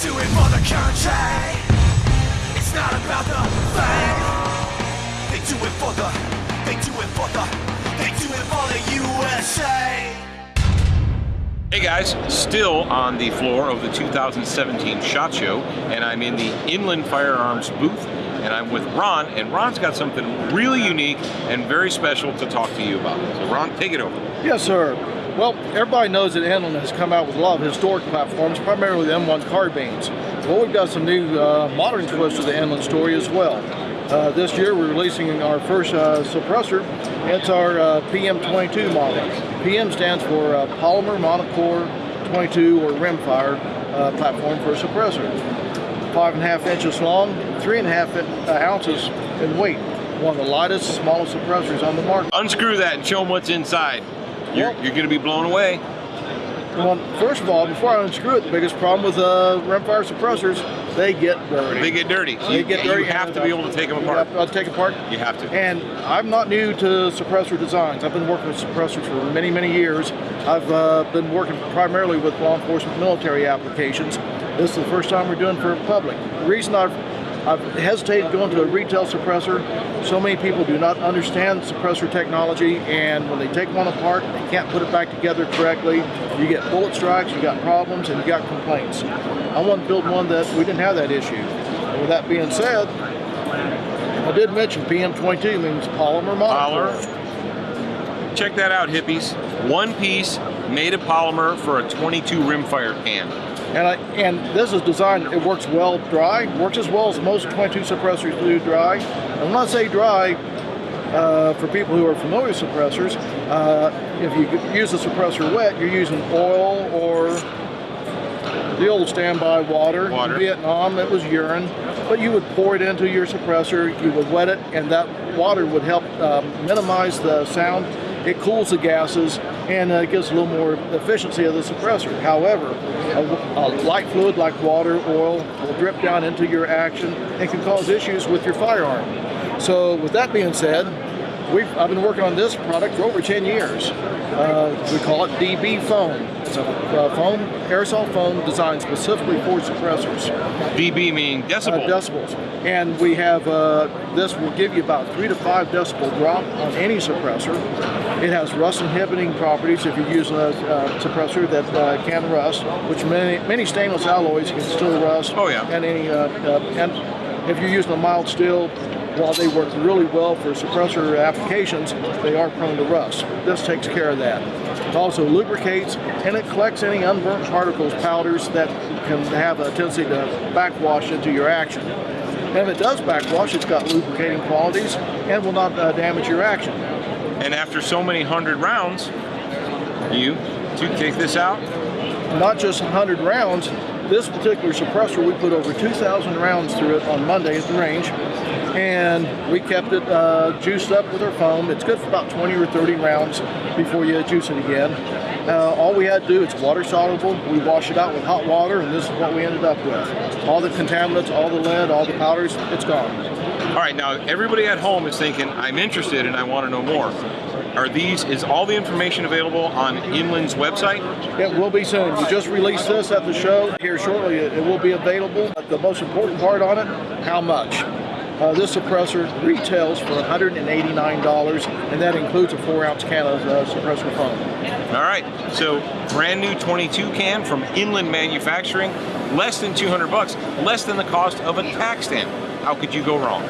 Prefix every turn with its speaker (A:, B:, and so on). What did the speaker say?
A: do it for the country. It's not about the fame. They do it for the, they do it for the, they do it for the USA.
B: Hey guys, still on the floor of the 2017 SHOT Show, and I'm in the Inland Firearms booth, and I'm with Ron, and Ron's got something really unique and very special to talk to you about. So Ron, take it over.
C: Yes, sir. Well, everybody knows that Inland has come out with a lot of historic platforms, primarily the M1 carbines. Well, we've got some new uh, modern twists to the Inland story as well. Uh, this year we're releasing our first uh, suppressor. It's our uh, PM22 model. PM stands for uh, Polymer Monocore 22 or rimfire uh, platform for a suppressor. Five and a half inches long, three and a half ounces in weight. One of the lightest, smallest suppressors on the market.
B: Unscrew that and show them what's inside. You're, you're going to be blown away.
C: Well, first of all, before I unscrew it, the biggest problem with uh, rimfire suppressors, they get dirty.
B: They get dirty. So
C: They
B: you,
C: get
B: you
C: dirty
B: have to be able to take them apart.
C: have to- uh, take apart.
B: You have to.
C: And I'm not new to suppressor designs. I've been working with suppressors for many, many years. I've uh, been working primarily with law enforcement military applications. This is the first time we're doing for public. The reason I've, I've hesitated going to a retail suppressor, so many people do not understand suppressor technology and when they take one apart, they can't put it back together correctly. You get bullet strikes, you got problems, and you got complaints. I want to build one that we didn't have that issue. And with that being said, I did mention PM22 means polymer monomer.
B: Polymer. Check that out, hippies. One piece made of polymer for a 22 rimfire can.
C: And, I, and this is designed, it works well dry, works as well as most 22 suppressors do dry. And when I say dry, uh, for people who are familiar with suppressors, uh, if you use the suppressor wet, you're using oil or the old standby water.
B: Water.
C: In Vietnam, it was urine. But you would pour it into your suppressor, you would wet it, and that water would help um, minimize the sound. It cools the gases and uh, gives a little more efficiency of the suppressor. However, a, a light fluid like water, oil will drip down into your action and can cause issues with your firearm. So with that being said, We've, I've been working on this product for over 10 years. Uh, we call it DB foam. It's a uh, foam, aerosol foam designed specifically for suppressors,
B: dB meaning
C: uh, decibels. And we have, uh, this will give you about three to five decibel drop on any suppressor. It has rust inhibiting properties if you use a uh, suppressor that uh, can rust, which many, many stainless alloys can still rust.
B: Oh, yeah.
C: And any, uh, uh, and if you're using a mild steel, while they work really well for suppressor applications, they are prone to rust. This takes care of that. It also lubricates and it collects any unburnt particles, powders that can have a tendency to backwash into your action. And if it does backwash, it's got lubricating qualities and will not uh, damage your action.
B: And after so many hundred rounds, you to take this out.
C: Not just 100 rounds, this particular suppressor, we put over 2,000 rounds through it on Monday at the range, and we kept it uh, juiced up with our foam. It's good for about 20 or 30 rounds before you juice it again. Uh, all we had to do, it's water soluble. We wash it out with hot water, and this is what we ended up with. All the contaminants, all the lead, all the powders, it's gone.
B: All right, now everybody at home is thinking, I'm interested and I want to know more. Are these, is all the information available on Inland's website?
C: It will be soon. We just released this at the show. Here shortly, it, it will be available. The most important part on it, how much? Uh, this suppressor retails for $189, and that includes a four ounce can of uh, suppressor foam.
B: All right, so brand new 22 can from Inland Manufacturing, less than 200 bucks, less than the cost of a tax stamp. How could you go wrong?